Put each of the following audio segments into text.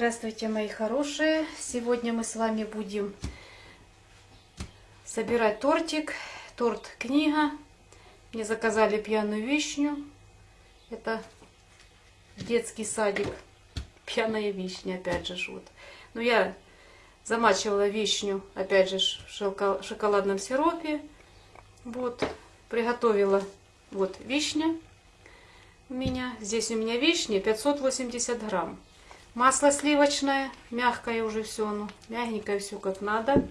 Здравствуйте, мои хорошие! Сегодня мы с вами будем собирать тортик. Торт книга. Мне заказали пьяную вишню. Это детский садик. Пьяная вишня, опять же. Вот. Но я замачивала вишню, опять же, в шоколадном сиропе. Вот. Приготовила вот вишня у меня. Здесь у меня вишни 580 грамм. Масло сливочное, мягкое уже все, ну, мягенькое все как надо.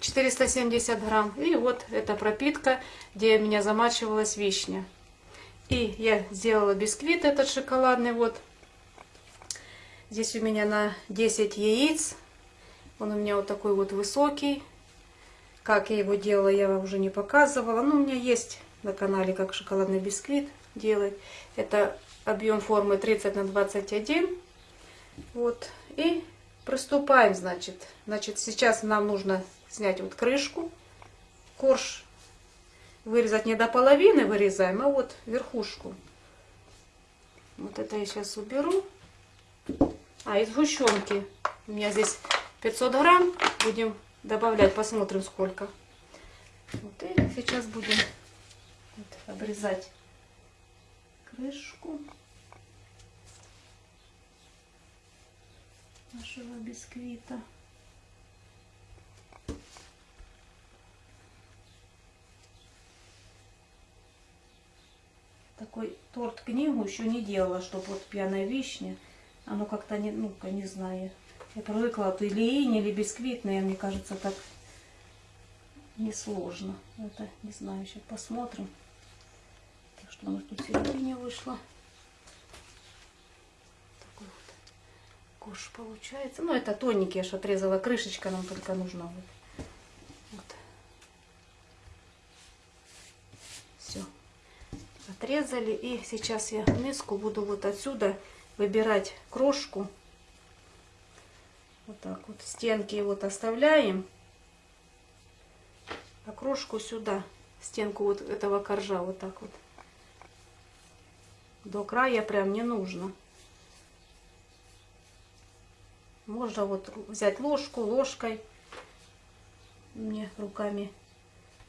470 грамм. И вот эта пропитка, где у меня замачивалась вишня. И я сделала бисквит этот шоколадный. Вот здесь у меня на 10 яиц. Он у меня вот такой вот высокий. Как я его делала, я вам уже не показывала. Но у меня есть на канале, как шоколадный бисквит делать. Это объем формы 30 на 21 вот. И приступаем, значит. Значит, сейчас нам нужно снять вот крышку. Корж вырезать не до половины вырезаем, а вот верхушку. Вот это я сейчас уберу. А, из сгущенки. У меня здесь 500 грамм. Будем добавлять, посмотрим сколько. Вот, и сейчас будем вот, обрезать крышку. Нашего бисквита. Такой торт-книгу еще не делала, чтобы вот пьяная вишня. Оно как-то не, ну-ка, не знаю. Я привыкла то или инь, или бисквитное, мне кажется, так несложно. Это, не знаю, сейчас посмотрим. Так что у нас тут середине вышло. Куш получается. Ну, это тоненький, я же отрезала крышечка, нам только нужна. Вот. вот. Все. Отрезали. И сейчас я миску буду вот отсюда выбирать крошку. Вот так вот. Стенки вот оставляем. А крошку сюда. Стенку вот этого коржа вот так вот. До края прям не нужно. Можно вот взять ложку, ложкой. Мне руками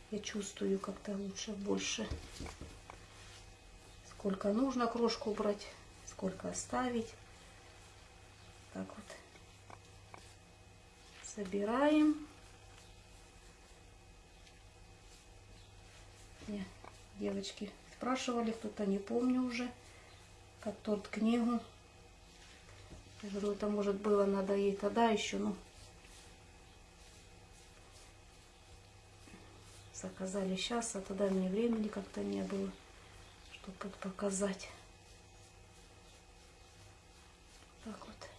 я чувствую как-то лучше, больше. Сколько нужно крошку брать, сколько оставить. Так вот. Собираем. Мне девочки спрашивали, кто-то не помню уже, как торт книгу я говорю, это может было надо ей тогда еще, ну. Заказали сейчас, а тогда мне времени как-то не было, чтобы показать. Так вот.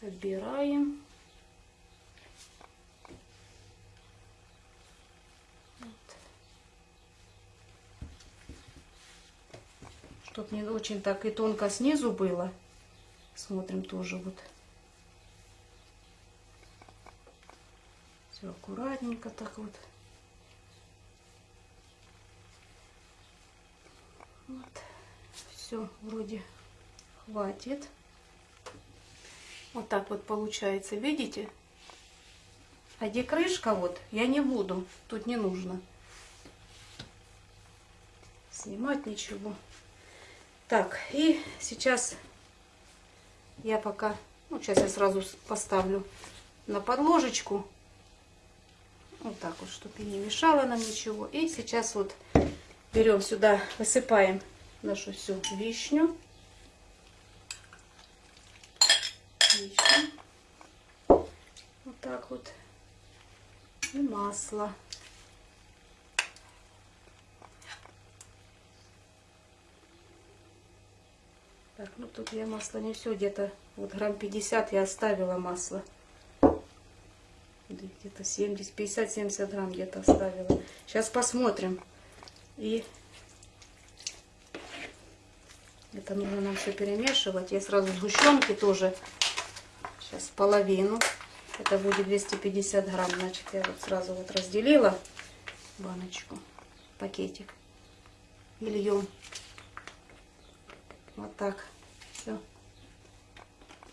Собираем. Тут не очень так и тонко снизу было. Смотрим тоже вот. Все аккуратненько так вот. Вот. Все вроде хватит. Вот так вот получается, видите? А где крышка вот, я не буду, тут не нужно снимать ничего. Так, и сейчас я пока, ну, сейчас я сразу поставлю на подложечку. Вот так вот, чтобы не мешало нам ничего. И сейчас вот берем сюда, высыпаем нашу всю вишню. Вишню. Вот так вот. И масло. Так, ну тут я масло не все, где-то вот грамм 50 я оставила масло. Где-то 70, 50, 70 грамм где-то оставила. Сейчас посмотрим. И это нужно нам все перемешивать. Я сразу сгущенки тоже. Сейчас половину. Это будет 250 грамм. Значит, я вот сразу вот разделила баночку, пакетик. И льем Вот так. Все.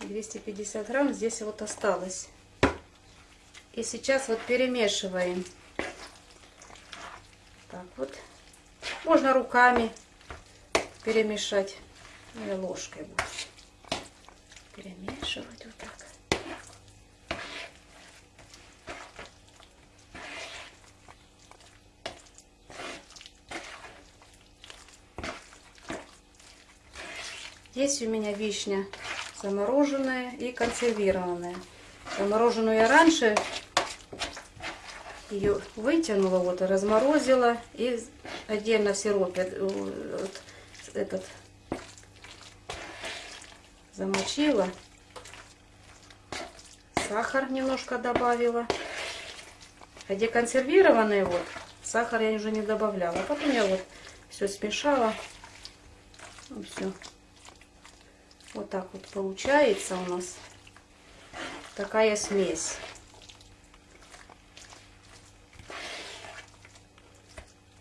250 грамм здесь вот осталось. И сейчас вот перемешиваем. Так вот. Можно руками перемешать. Или ложкой перемешивать вот так. Здесь у меня вишня замороженная и консервированная. Замороженную я раньше ее вытянула, вот, разморозила и отдельно в сиропе вот, этот замочила. Сахар немножко добавила. А где консервированные вот, сахар я уже не добавляла. Потом я вот все смешала. Ну, все. Вот так вот получается у нас такая смесь.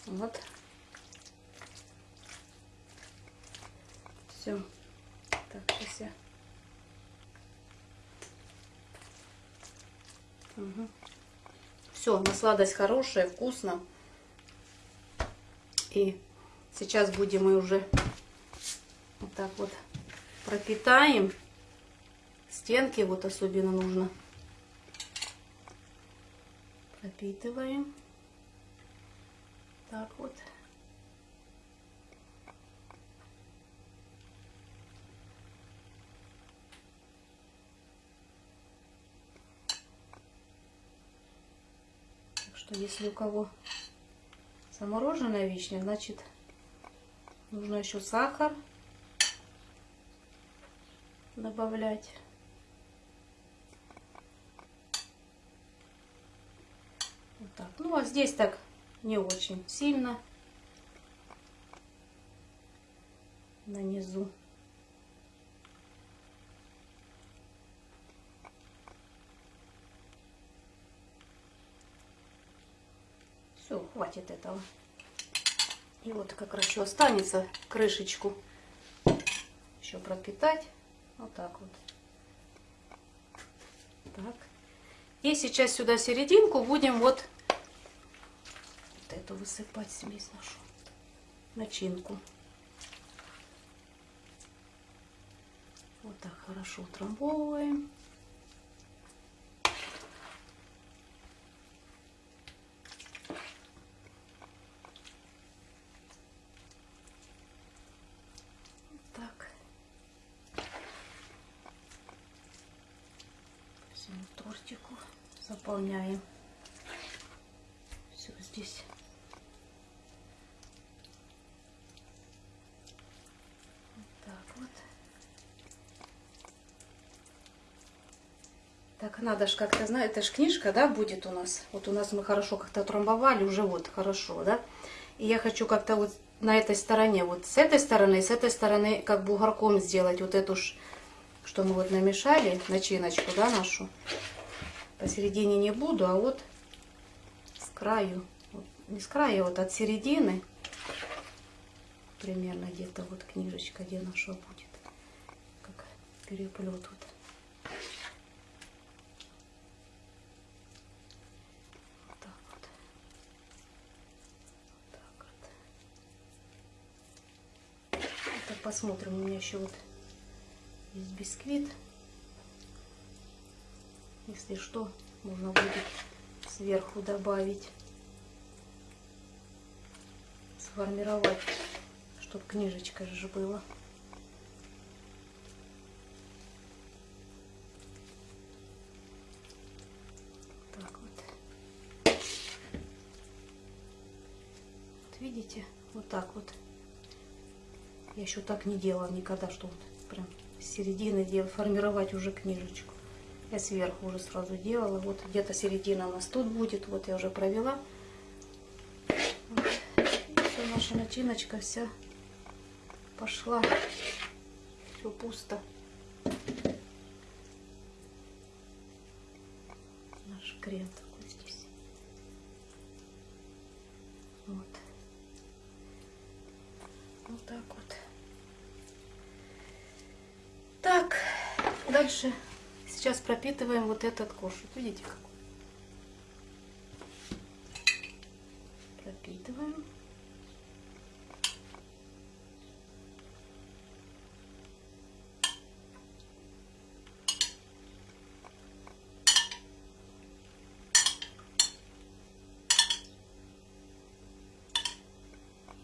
Вот. Все. Так, сейчас я... Угу. Все, на сладость хорошая, вкусно. И сейчас будем мы уже вот так вот пропитаем. Стенки вот особенно нужно. Пропитываем. Так вот. Так что если у кого замороженная вишня, значит нужно еще сахар добавлять. Вот так. Ну, а здесь так не очень сильно. На низу. Все, хватит этого. И вот как раз еще останется крышечку еще пропитать. Вот так вот. Так. И сейчас сюда серединку будем вот, вот эту высыпать смесь нашу. Начинку. Вот так хорошо утрамбовываем. тортику заполняем все здесь. Так вот. Так, надо же как-то, знать, это же книжка, да, будет у нас. Вот у нас мы хорошо как-то трамбовали, уже вот хорошо, да. И я хочу как-то вот на этой стороне, вот с этой стороны, с этой стороны, как бугорком сделать вот эту ж, что мы вот намешали, начиночку, да, нашу посередине не буду, а вот с краю, не с края, а вот от середины, примерно где-то вот книжечка, где наша будет, как переплет вот. Посмотрим, у меня еще вот есть бисквит. Если что, можно будет сверху добавить, сформировать, чтобы книжечка же была. Так вот. Вот видите, вот так вот. Я еще так не делала никогда, что вот прям с середины делать, формировать уже книжечку. Я сверху уже сразу делала. Вот где-то середина у нас тут будет. Вот я уже провела. Вот. Наша начиночка вся пошла. Все пусто. Наш крем такой здесь. Вот. Вот так вот. дальше сейчас пропитываем вот этот корж. Вот видите как? Пропитываем.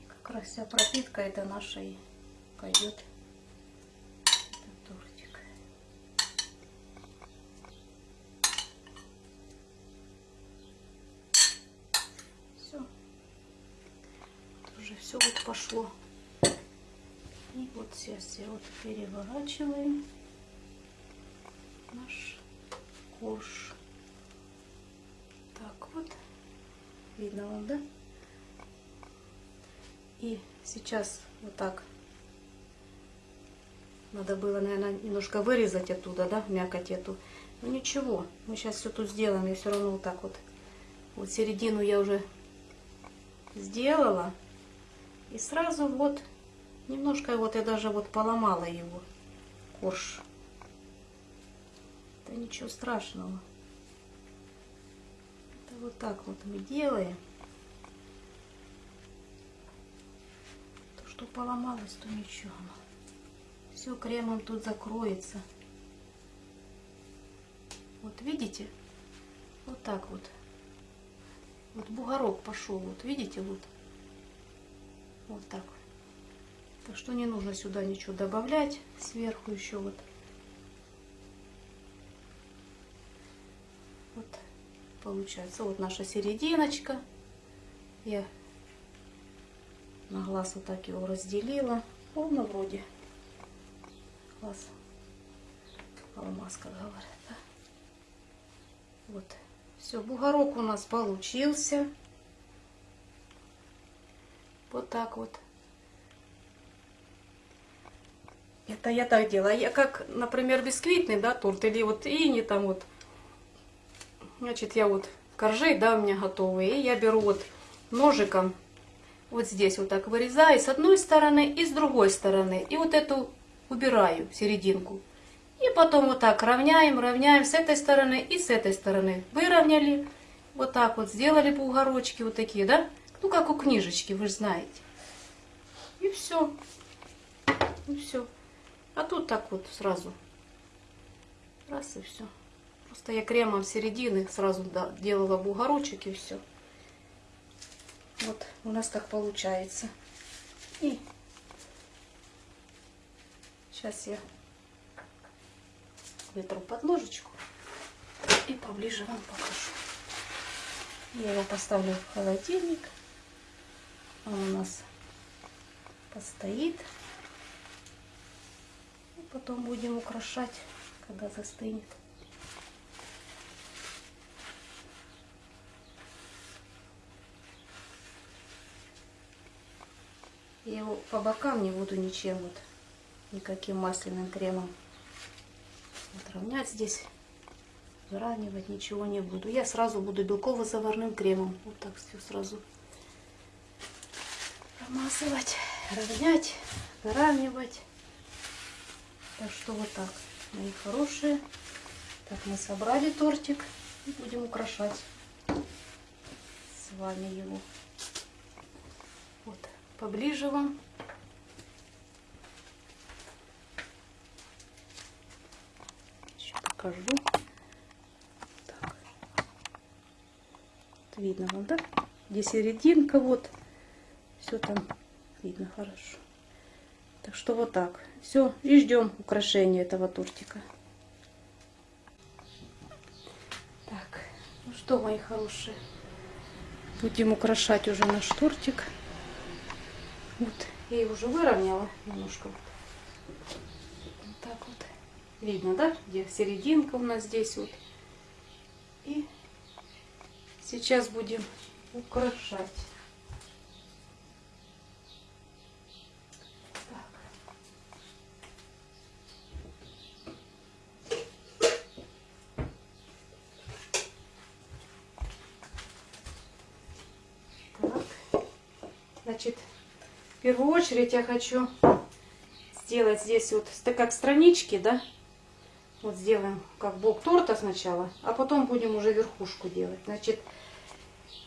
как раз вся пропитка это наша и пойдет этот тортик. Все. Уже все пошло. И вот сейчас все вот переворачиваем наш корж. Так вот. Видно вам, да? И сейчас вот так. Надо было, наверное, немножко вырезать оттуда, да, мякоть эту. Но ничего, мы сейчас все тут сделаем. Я все равно вот так вот. Вот середину я уже сделала. И сразу вот, немножко вот я даже вот поломала его, корж. Это ничего страшного. Это вот так вот мы делаем. что поломалось, то ничего. Все кремом тут закроется. Вот видите? Вот так вот. Вот бугорок пошел. Вот видите? Вот. Вот так. Так что не нужно сюда ничего добавлять. Сверху еще вот. Вот получается. Вот наша серединочка. Я на глаз вот так его разделила. Ровно вроде глаз алмаз, как говорят. Да? Вот. Все, бугорок у нас получился. Вот так вот. Это я так делаю. Я как, например, бисквитный, да, торт, или вот и не там вот. Значит, я вот коржи, да, у меня готовые. И я беру вот ножиком вот здесь вот так вырезаю с одной стороны и с другой стороны. И вот эту убираю, серединку. И потом вот так равняем, равняем с этой стороны и с этой стороны. Выровняли, вот так вот сделали по угорочке вот такие, да? Ну, как у книжечки, вы же знаете. И все. И все. А тут так вот сразу. Раз и все. Просто я кремом середины сразу да, делала бугорочек и все. Вот у нас так получается. И сейчас я вытру под ложечку и поближе вам покажу. Я его поставлю в холодильник. Он у нас постоит. И потом будем украшать, когда застынет. Я его по бокам не буду ничем вот, никаким масляным кремом вот, равнять здесь, заравнивать ничего не буду. Я сразу буду белково-заварным кремом. Вот так все сразу промазывать, равнять, заравнивать. Так что вот так, мои хорошие. Так, мы собрали тортик и будем украшать с вами его. Вот поближе вам. Еще покажу. Так. Вот видно вам, да? Где серединка, вот. Все там видно хорошо. Так что вот так. Все, и ждем украшения этого тортика. Так, ну что, мои хорошие, будем украшать уже наш тортик. Вот, я его уже выровняла немножко. Вот так вот. Видно, да, где серединка у нас здесь вот. И сейчас будем украшать. Значит, в первую очередь я хочу сделать здесь вот, как странички, да, Вот сделаем как бок торта сначала, а потом будем уже верхушку делать. Значит,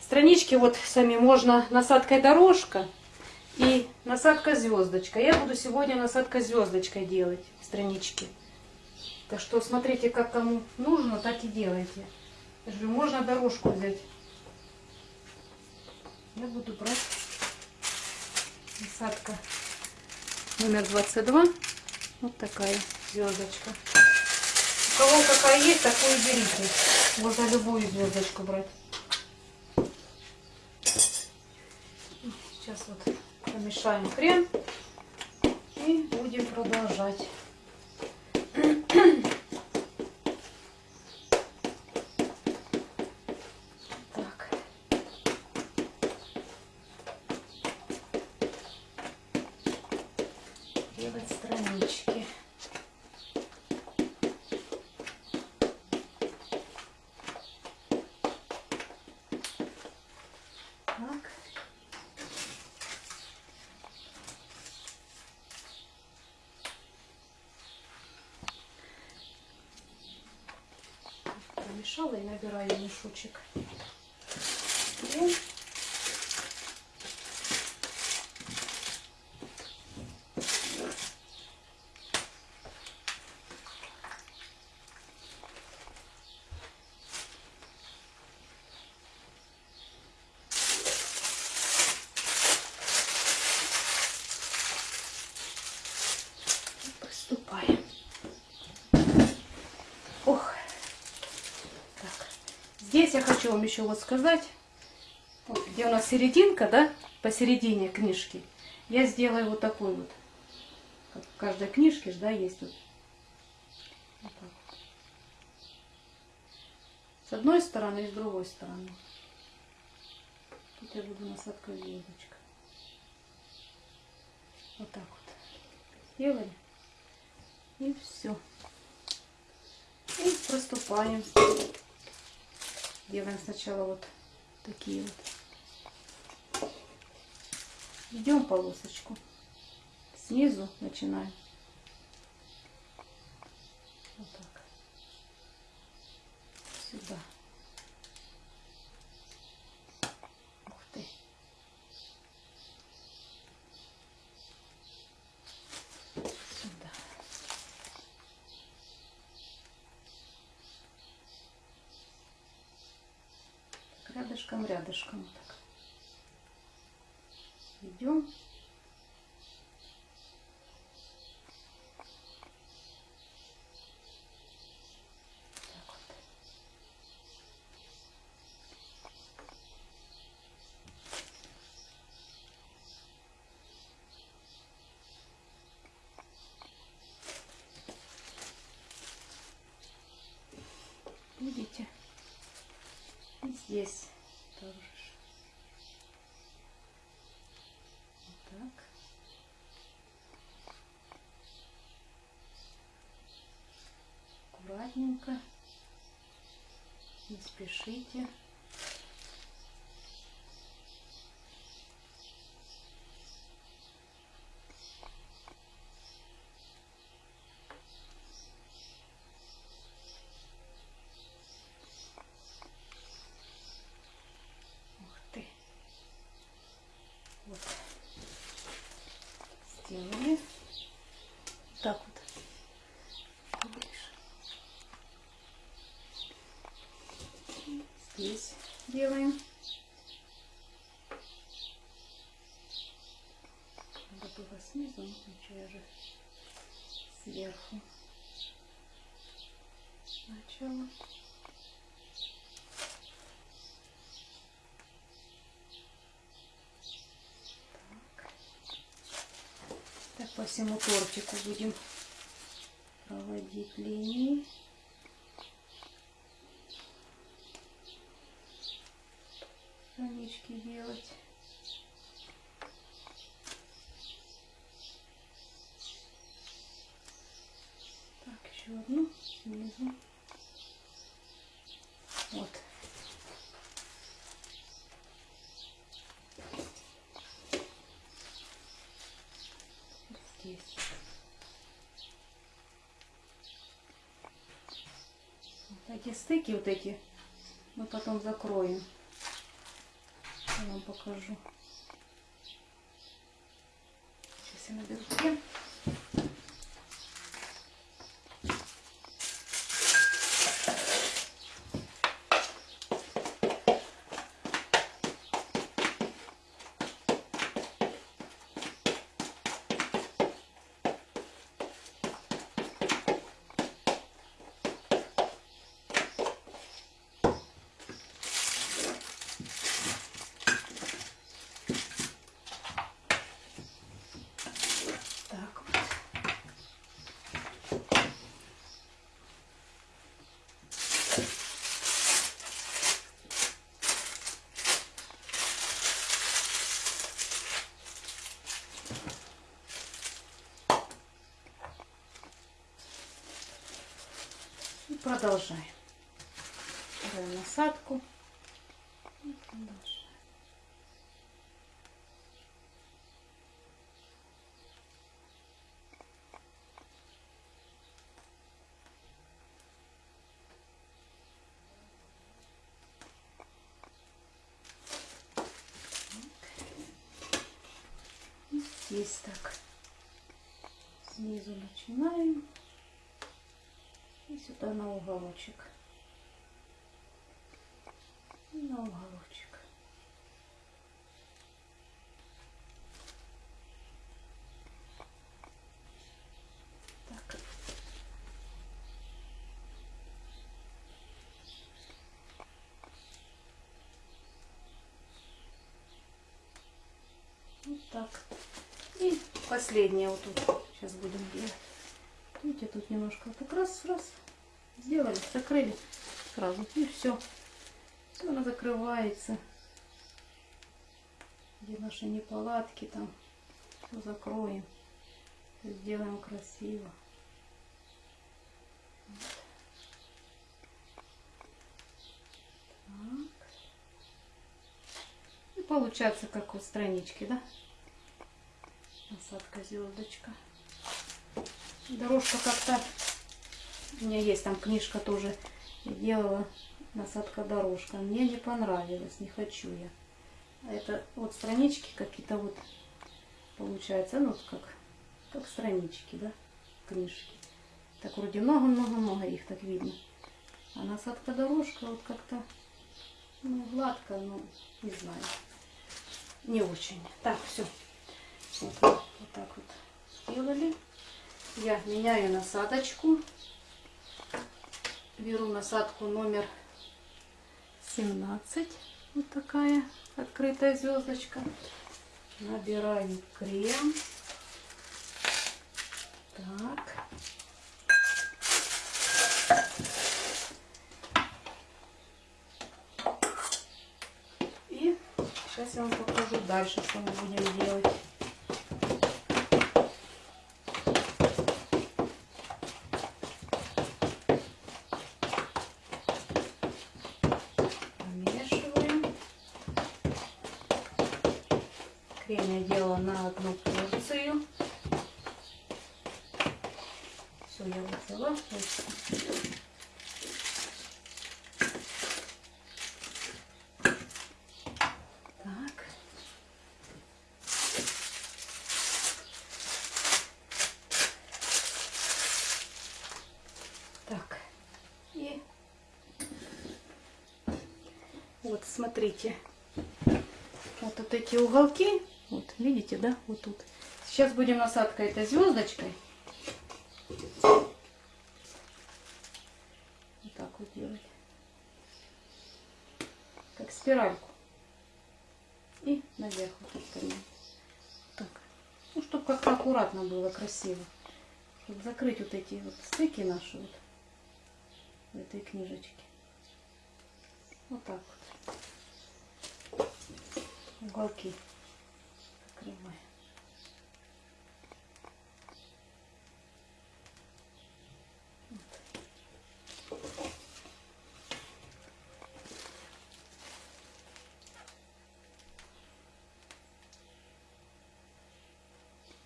странички вот сами можно насадкой дорожка и насадка звездочка. Я буду сегодня насадка звездочкой делать странички. Так что смотрите, как кому нужно, так и делайте. Можно дорожку взять. Я буду брать насадка номер 22. Вот такая звездочка. У кого какая есть, такую берите. Можно любую звездочку брать. Сейчас вот помешаем крем и будем продолжать. Так. Делать странички. Так. Промешала и набираю мешочек. Крем. И Приступаем. Ох. Так. Здесь я хочу вам еще вот сказать, вот где у нас серединка, да, посередине книжки, я сделаю вот такой вот. Как в каждой книжке да, есть вот. Вот так. С одной стороны и с другой стороны. Тут я буду насадкой звездочка. Вот так вот. Сделали. И все. И приступаем. Делаем сначала вот такие вот. Идем полосочку. Снизу начинаем. Вот так. Сюда. Ух ты. Сюда. Так, рядышком, рядышком. Так. Идем. Так вот. Видите? И здесь тоже. ж. Вот так. Аккуратненько. Не спешите. Ух ты. Вот. Сделали. Так вот. Поближе. Здесь делаем. Надо было снизу, но ничего, я же сверху. Сначала. Так. Так, по всему тортику будем проводить линии. Странички делать. Так, еще одну снизу. Вот. Здесь. эти стыки вот эти мы потом закроем. Я вам покажу. Сейчас я наберу крем. Так вот. И продолжаем. Делаем насадку. Здесь так. Снизу начинаем. Сюда на уголочек. И на уголочек. Так. Вот так. И последнее вот тут. Сейчас будем делать. Видите, тут немножко так раз, раз. Сделали, закрыли сразу. И все. Все она закрывается. Где наши неполадки там. Все закроем. Сделаем красиво. И получается, как у странички, да? Насадка звездочка. Дорожка как-то... У меня есть там книжка тоже. Я делала насадка дорожка. Мне не понравилось, не хочу я. Это вот странички какие-то вот получается, ну как, как странички, да, книжки. Так вроде много-много-много их так видно. А насадка дорожка вот как-то ну, гладко, но не знаю. Не очень. Так, все. Вот, вот так вот сделали. Я меняю насадочку. Беру насадку номер 17. Вот такая открытая звездочка. Набираю крем. Так. И сейчас я вам покажу дальше, что мы будем делать. Я делала на одну порцию. Все, я взяла. Так. Так. И вот смотрите. Вот эти уголки. Видите, да? Вот тут. Сейчас будем насадкой этой звездочкой. Вот так вот делать. Как спиральку. И наверх вот так. Так. Ну, чтобы как-то аккуратно было, красиво. Чтобы закрыть вот эти вот стыки наши вот в этой книжечке. Вот так вот. Уголки закрываем.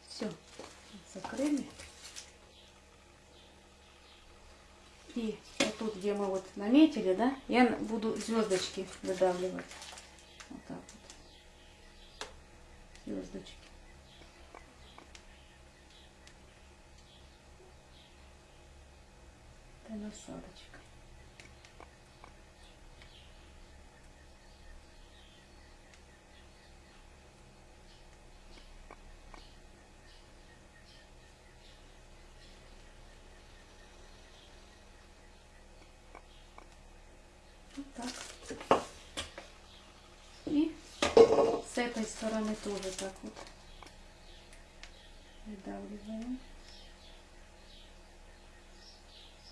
Все, закрыли. И вот вот тут, где мы вот наметили, да, я буду звездочки выдавливать. Вот так вот. Звездочки. Это насадочка. Вот так. И с этой стороны тоже так вот выдавливаем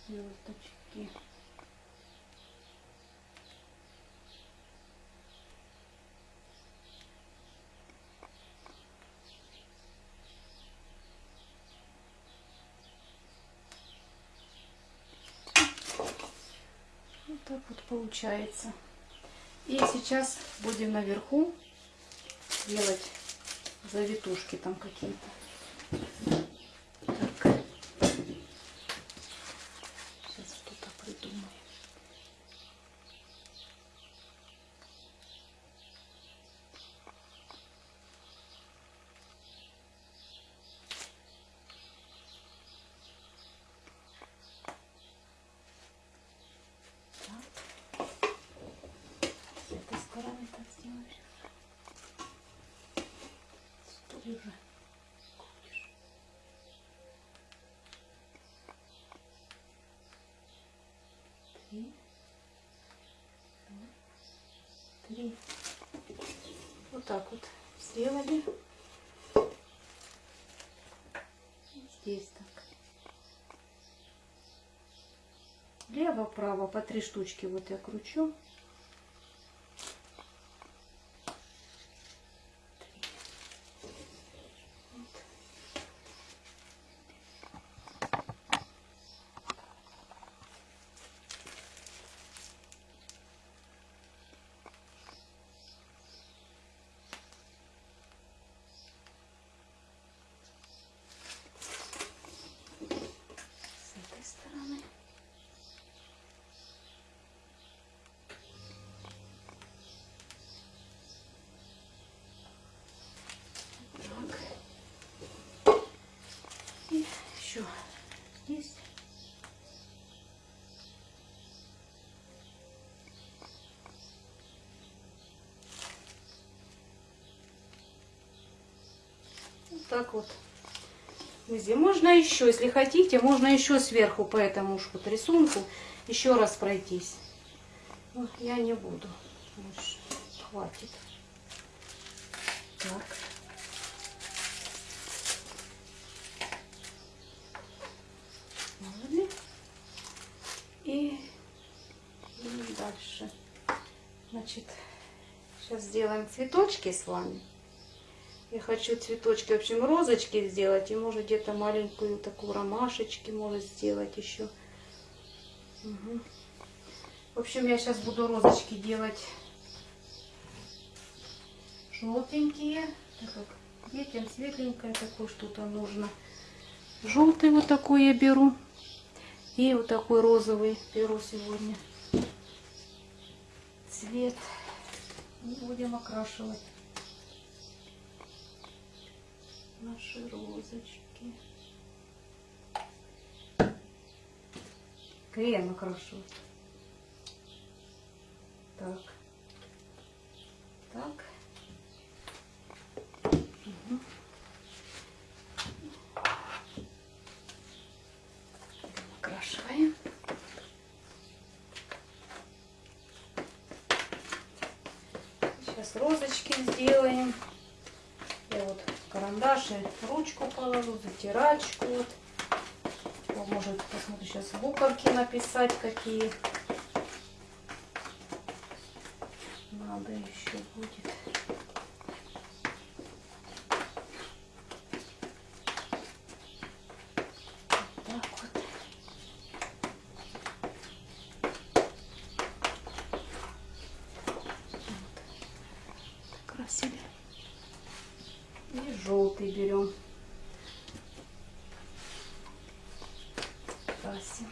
звездочки. Вот так вот получается. И сейчас будем наверху делать завитушки там какие-то. Так. Сейчас что-то придумаем. Так. С этой стороны так сделаешь. Стой уже. Крутишь. Три. Три. Вот так вот сделали. И Здесь так. Лево-право по три штучки вот я кручу. С этой стороны. Так. И еще здесь. Вот так вот. Везде. Можно еще, если хотите, можно еще сверху по этому ж вот рисунку еще раз пройтись. Но я не буду. Хватит. Так. И, и дальше. Значит, сейчас сделаем цветочки с вами. Я хочу цветочки, в общем, розочки сделать. И может где-то маленькую такую ромашечки может сделать еще. Мгм. В общем, я сейчас буду розочки делать желтенькие. Так как детям светленькое такое что-то нужно. Желтый вот такой я беру. И вот такой розовый беру сегодня. Цвет. И будем окрашивать наши розочки. Крем окрашу. Так. Так. Вот карандаш и ручку положу, затирачку. Вот. Может, посмотрю сейчас буковки написать какие. Надо еще будет. Так вот. Красили. И желтый берем. Красим.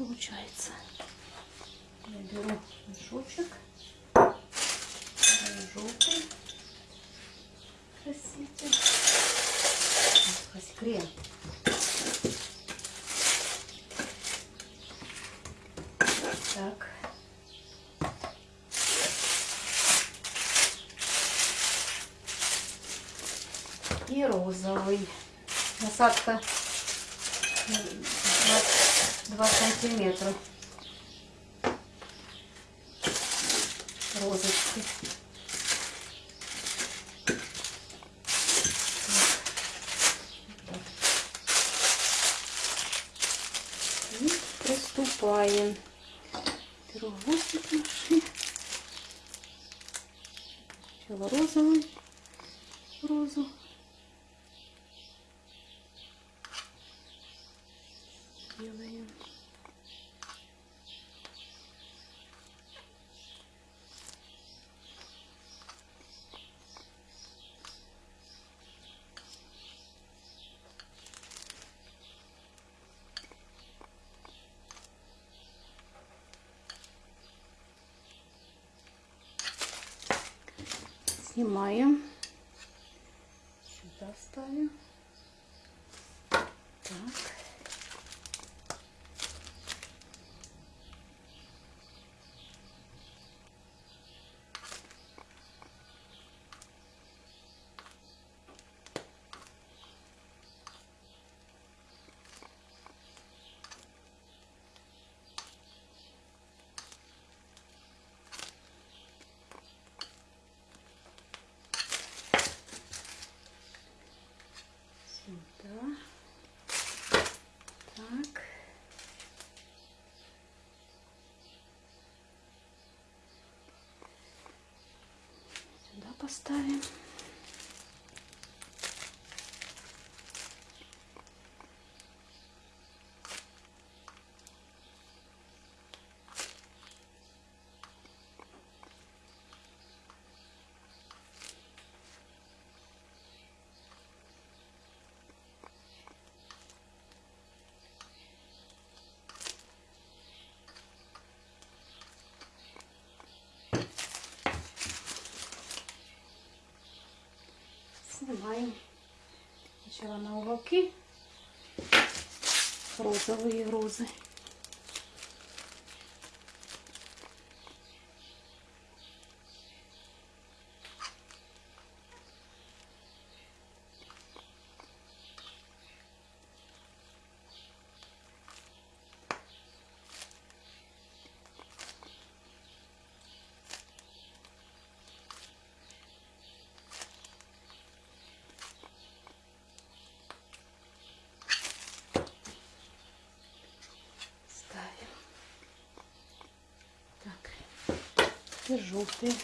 получается. Я беру мешочек. Желтый. Краситель. Крем. Так. И розовый. Насадка 2 сантиметра. Розочки. Приступаем. Беру гвоздик наши. Сначала розовый. Розу. Делаем. Снимаем. Сюда ставим. Так. Сюда. Так. Сюда поставим. Снимаем сначала на уголки розовые розы. Ставим. Так. И желтый.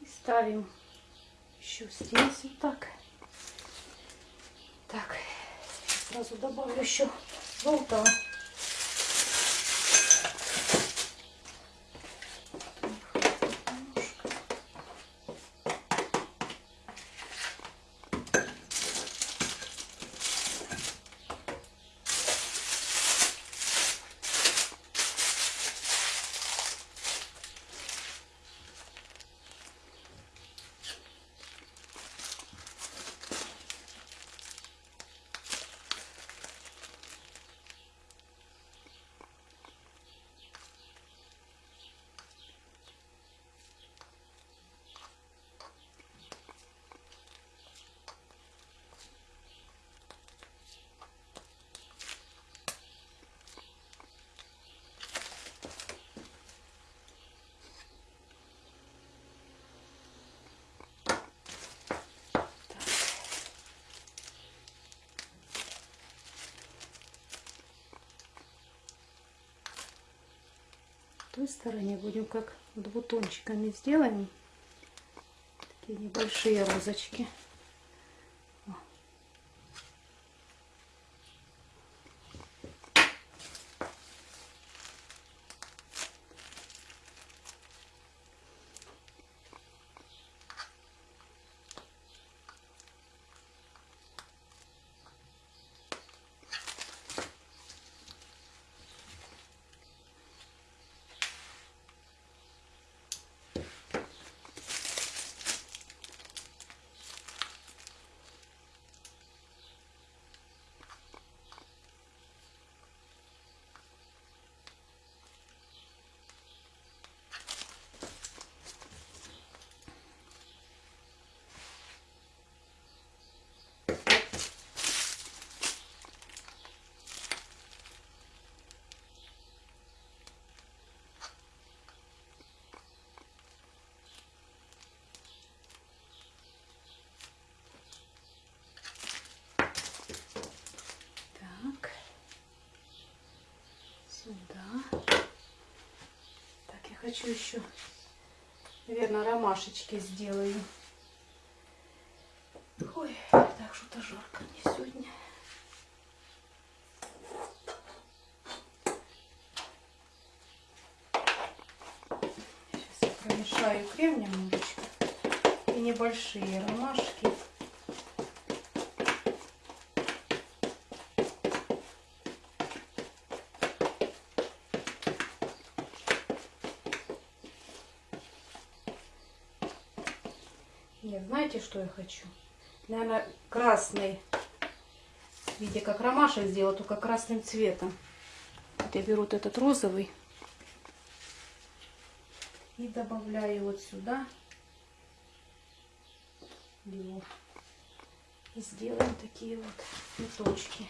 И ставим еще здесь вот так. Так, сразу добавлю еще желтого. Другой стороне будем как вот бутончиками сделаем. Такие небольшие розочки. Так. Сюда. Так, я хочу еще, наверное, ромашечки сделаю. Ой, так что-то жарко мне сегодня. Сейчас я промешаю крем немножечко и небольшие ромашки. Нет, знаете, что я хочу? Наверное, красный. Видите, как ромашек сделала, только красным цветом. Вот я беру вот этот розовый и добавляю вот сюда. И сделаем такие вот цветочки.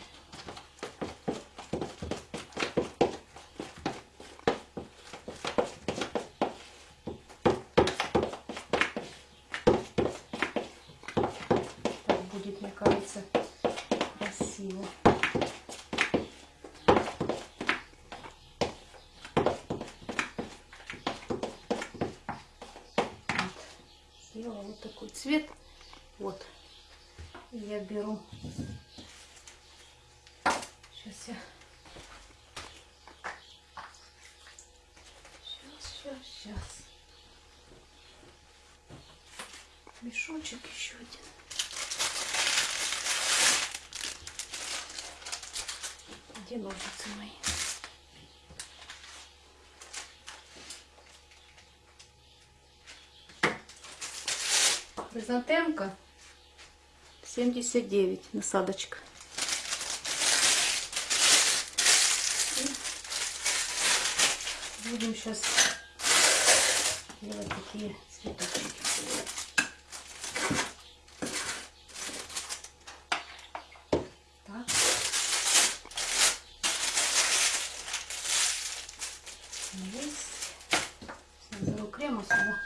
Так будет, мне кажется, красиво. Вот. Сделала вот такой цвет. Вот. И я беру. Сейчас я. Сейчас, сейчас, сейчас. Мешочек еще один. Где ножницы мои? Хризантемка 79 насадочка. И будем сейчас делать такие цветочки. Так. Есть. Сейчас беру крема сюда.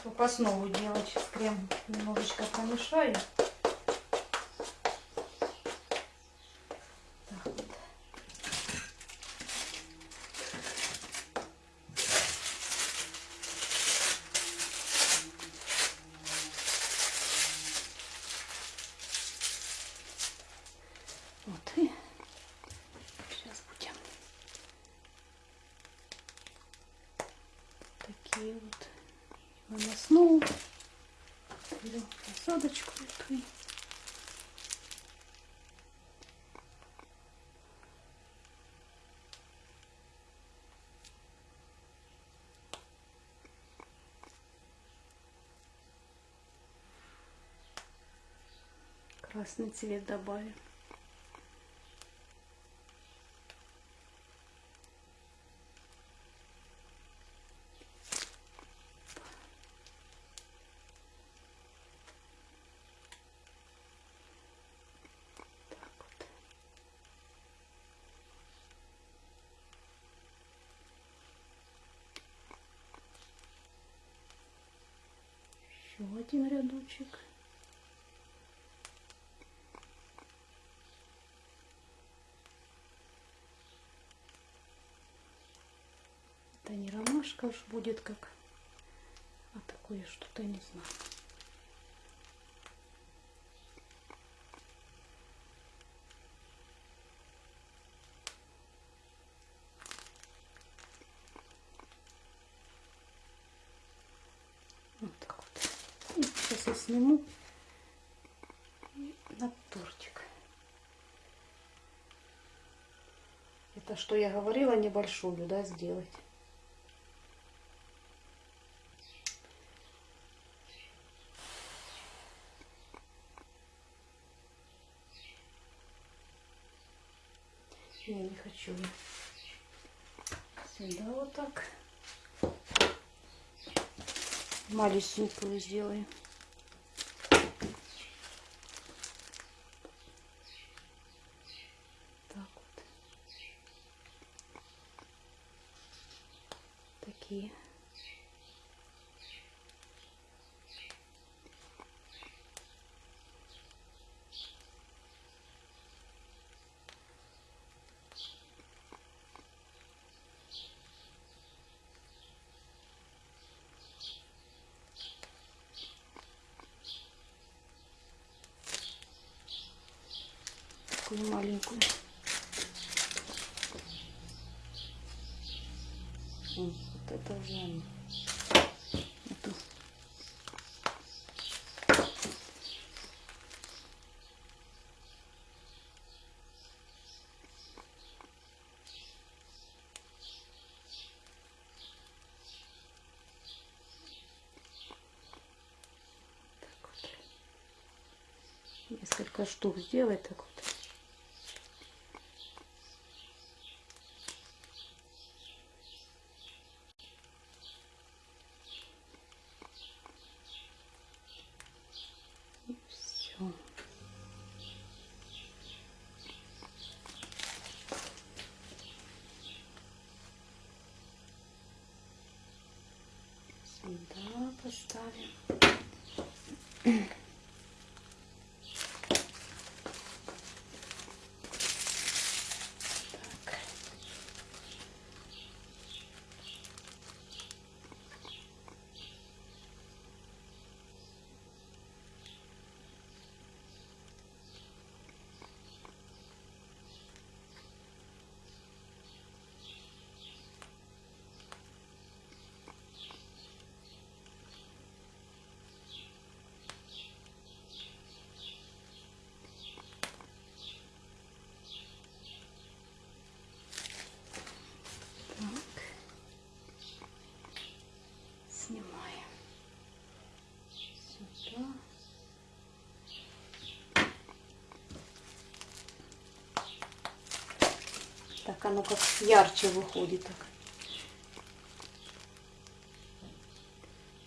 Чтоб основу делать, крем немножечко помешаю. Классный цвет добавим. еще один рядочек ромашка уж будет как, а такое что-то не знаю. Вот так вот. Сейчас я сниму и на тортик. Это что я говорила, небольшую, да, сделать. Я. Сюда вот так. Малюсенькую сделаем. Такую маленькую. Вот это уже. Эту. Несколько штук сделать так Так, оно как ярче выходит. Так.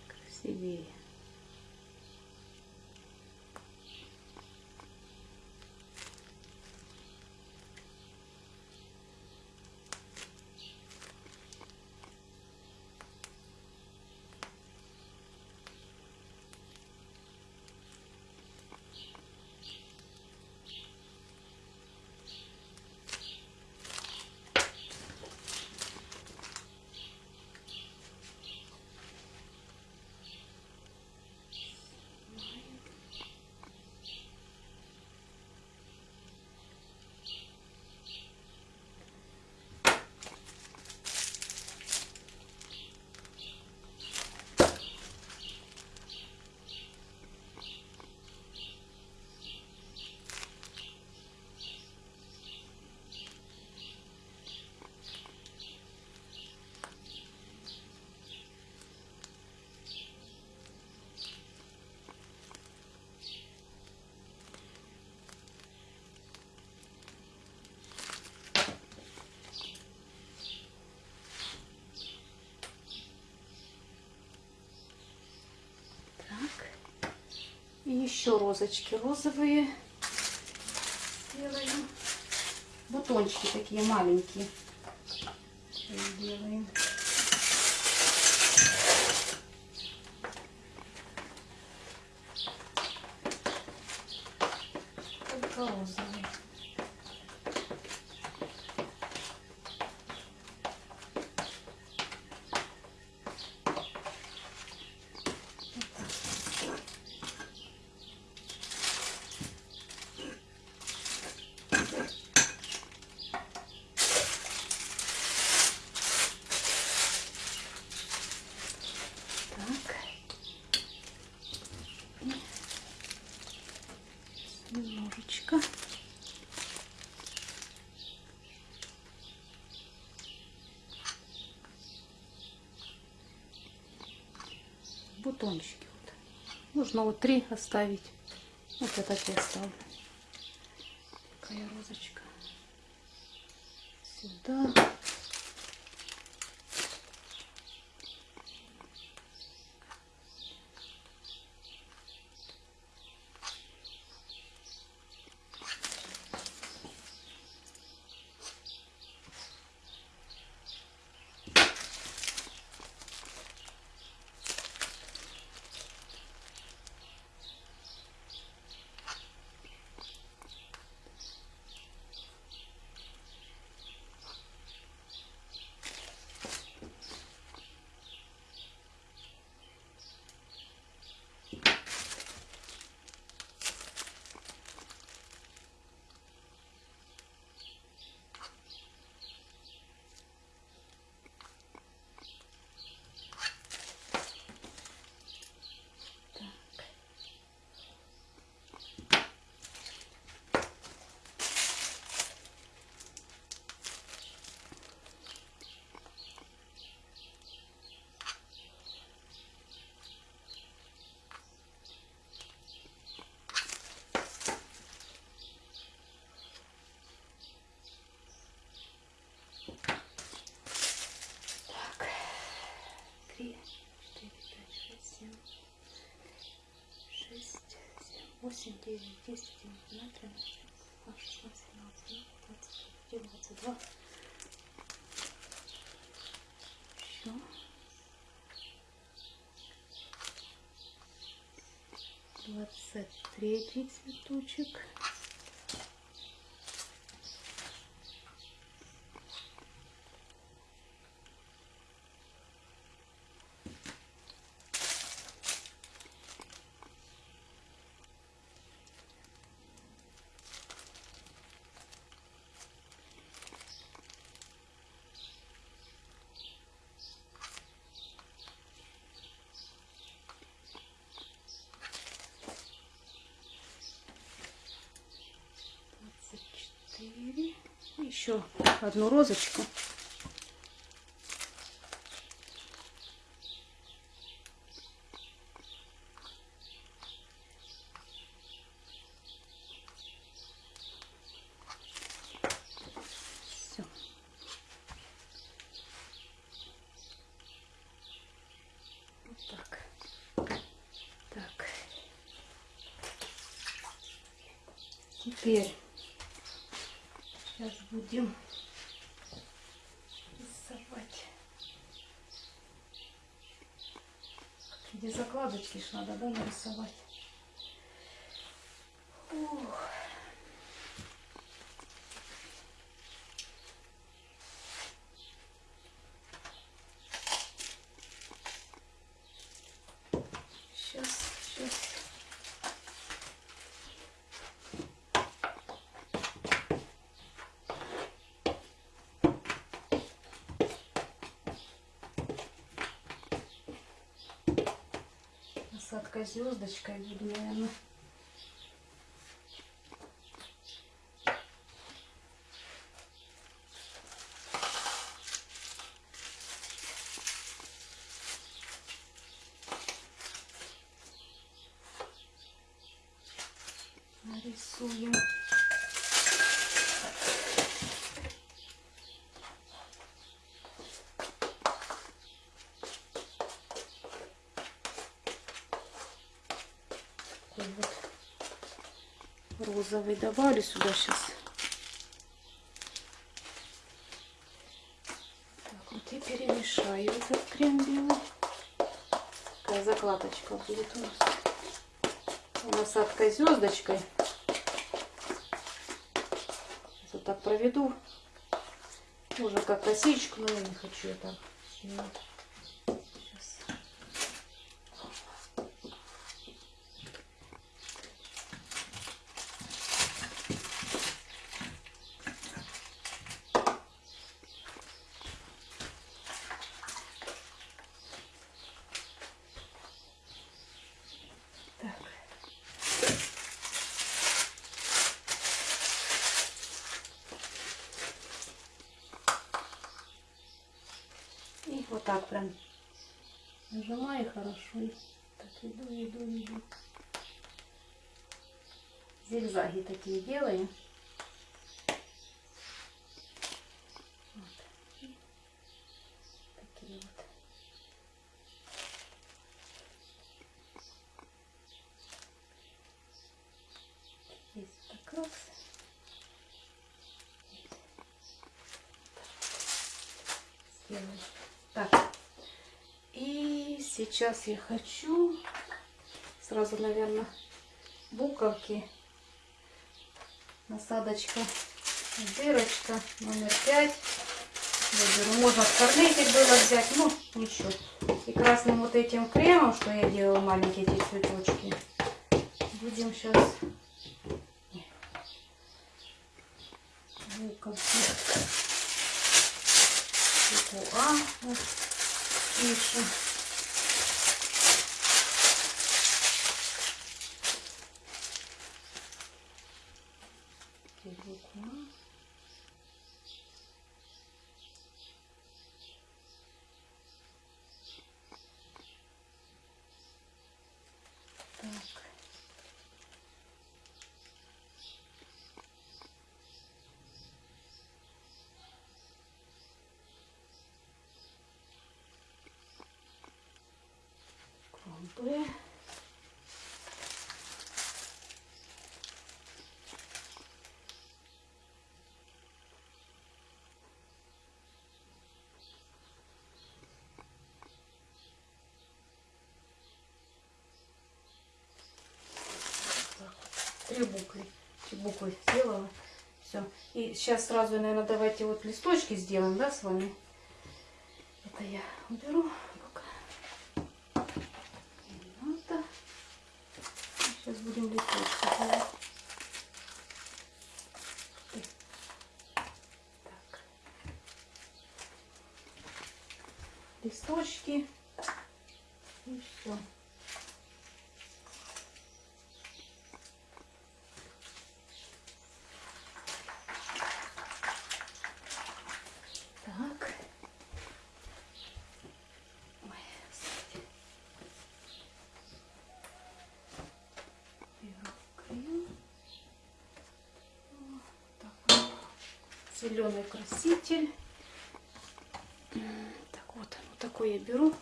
Красивее. Так. И еще розочки розовые делаем. Бутончики такие маленькие. Сейчас Делаем. ярко-розовый. Так. И немножечко. Бутончики вот. Нужно вот три оставить. Вот я оставлю. Такая розочка. Сюда. 8, 9, 10, 11, 12, 13, 14, 15, 16, 17, 18, 19, 20, 22. Все. Двадцать третий цветочек. Одну розочку. Все. Вот так. Так. Теперь сейчас будем рисовать. Где закладочки ж надо, да, нарисовать. Ух. Сейчас, сейчас. Насадка звездочкой буду, наверное. Нарисуем. Такой вот розовый добавлю сюда сейчас. Так, вот и перемешаю этот крем белый. Такая закладочка будет у нас. Насадкой звездочкой. так проведу. Уже как косичку, но я не хочу так делать. Сейчас. Так. И вот так прям И так иду, иду, иду. Зигзаги такие делаю. Вот. И Такие вот. Здесь так раз. Сделаю. Так. И сейчас я хочу сразу, наверное, буковки. Насадочка, дырочка номер пять. Я беру. Можно скорнетик было взять, ну ничего. И красным вот этим кремом, что я делала, маленькие эти цветочки, будем сейчас буковки. Букву А вот пишем. Здесь букву А. Так. Вот. Три буквы. Три буквы сделала. Все. И сейчас сразу, наверное, давайте вот листочки сделаем, да, с вами. Это я уберу пока. Не надо. Сейчас будем листочки делать. Так. Листочки. И все. Так. Ой, господи. Беру крем. Вот так вот. Зеленый краситель. Так вот, вот такой я беру.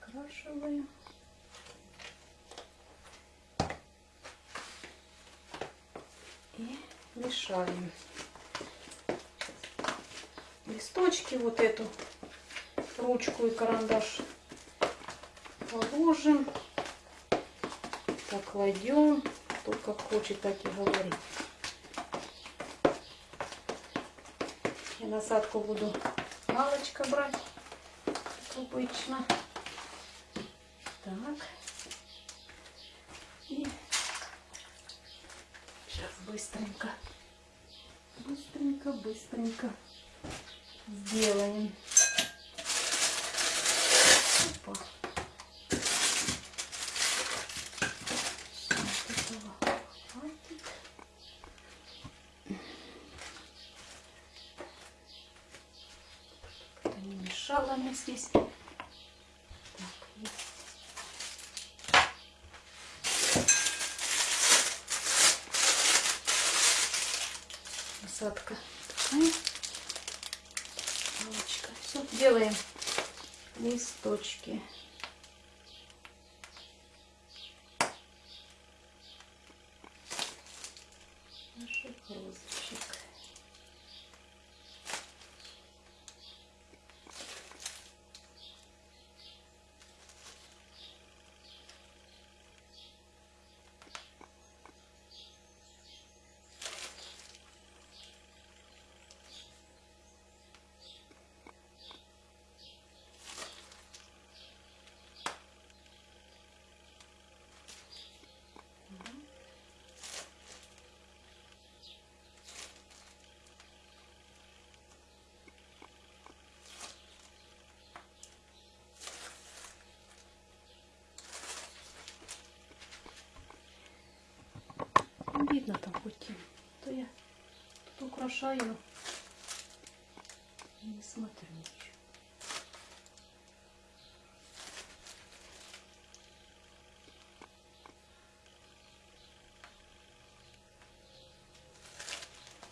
Крашиваю. И мешаем листочки, вот эту ручку и карандаш положим, покладем, кто как хочет, так и говорит. Я насадку буду палочка брать, как обычно. Так. И сейчас быстренько, быстренько, быстренько сделаем. Опа. Всё, вот этого хватит. Это не мне здесь. Так. Насадка такая. Палочка. Все, делаем листочки. Видно там хоть. То я тут украшаю и не смотрю ничего.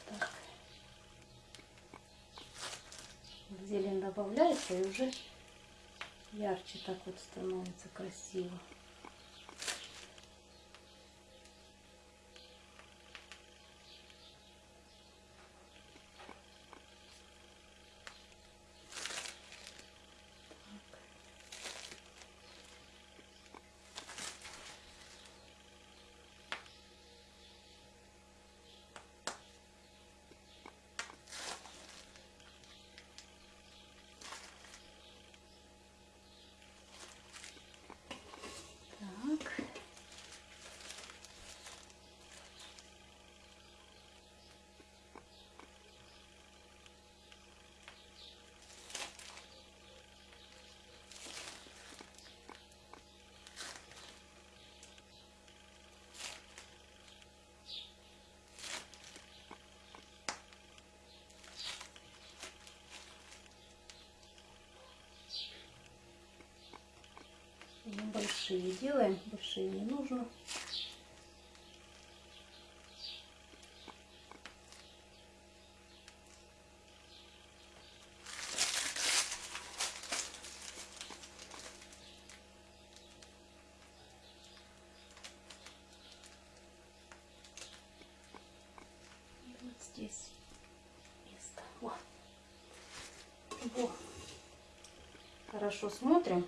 Так. Зелень добавляется и уже ярче так вот становится красиво. Так. Небольшие делаем, большие не нужно. Вот здесь место. Во. Во. Хорошо смотрим.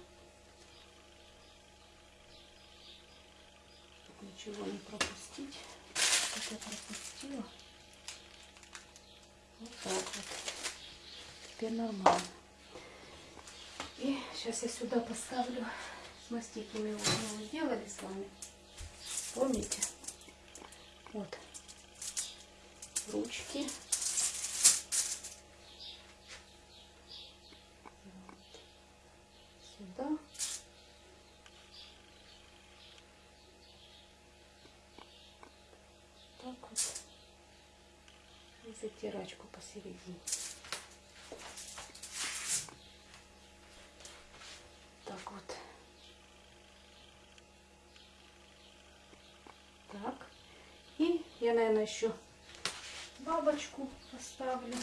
Чтоб ничего не пропустить. Вот я пропустила. Вот так вот. Теперь нормально. И сейчас я сюда поставлю мастики мы его сделали с вами. Помните? Вот. Ручки. Сюда. Так вот. И затирачку посередине. Так вот. Так. И я, наверное, еще бабочку поставлю.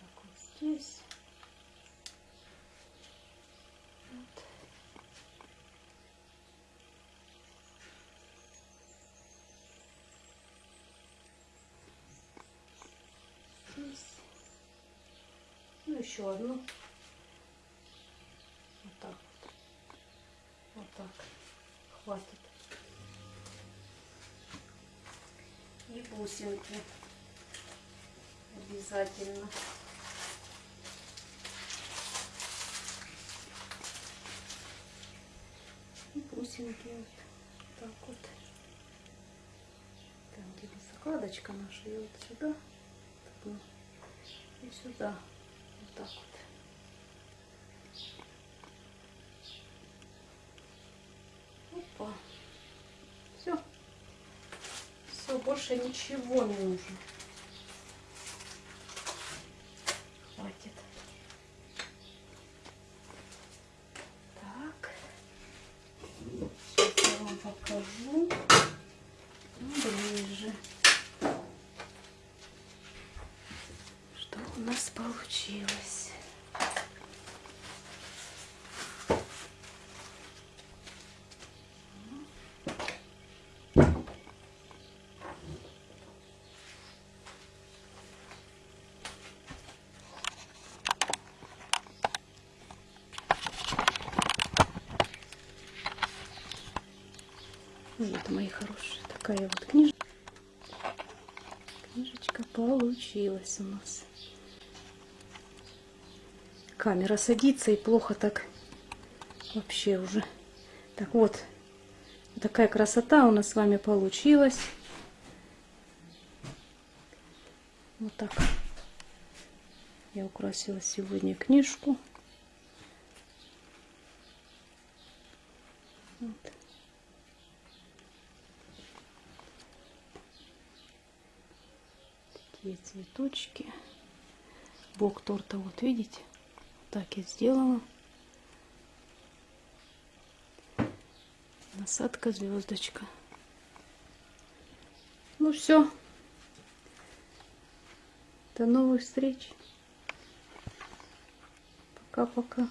Так вот здесь. Вот. Здесь. Ну, еще одну. Вот так вот. Так. Хватит. И бусинки. Обязательно. И бусинки вот так вот. Там, где закладочка наша, и вот сюда. И сюда. Так вот. Опа. Все. Все, больше ничего не нужно. Хватит. Так. Сейчас я вам покажу. Ну, ближе. Что у нас получилось? Вот, мои хорошие, такая вот книжка. Книжечка получилась у нас. Камера садится и плохо так вообще уже. Так вот, такая красота у нас с вами получилась. Вот так. Я украсила сегодня книжку. Вот. Цветочки. Бок торта, вот видите, так я сделала. Насадка звездочка. Ну все. До новых встреч. Пока-пока.